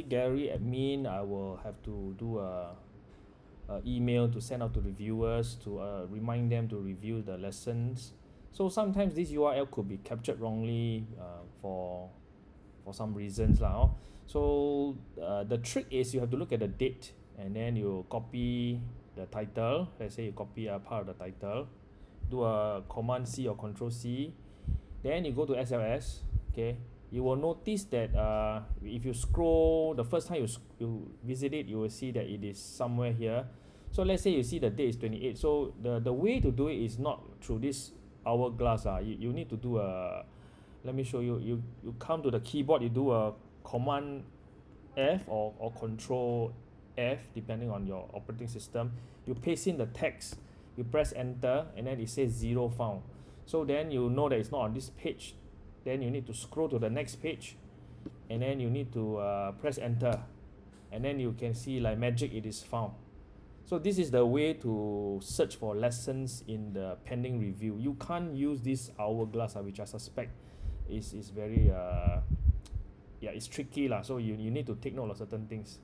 Gary admin I will have to do a, a email to send out to reviewers to uh, remind them to review the lessons. So sometimes this U_R_L could be captured wrongly uh, for for some reasons lah hor so uh, the trick is you have to look at the date and then you copy the title. Let's say you copy a part of the title do a command C or control C then you go to S_L_S okay you will notice that uh if you scroll the first time you you visit it you will see that it is somewhere here. So let's say you see the date is twenty eight so the the way to do it is not through this hourglass ah. You you need to do a let me show you. You you come to the keyboard you do a command F or or control F depending on your operating system. You paste in the text. You press enter and then it says zero found. So then you know that it's not on this page then you need to scroll to the next page and then you need to uh, press enter and then you can see like magic it is found. So this is the way to search for lessons in the pending review. You can't use this hourglass ah which I suspect is is very uh yeah it's tricky lah. So you you need to take note of certain things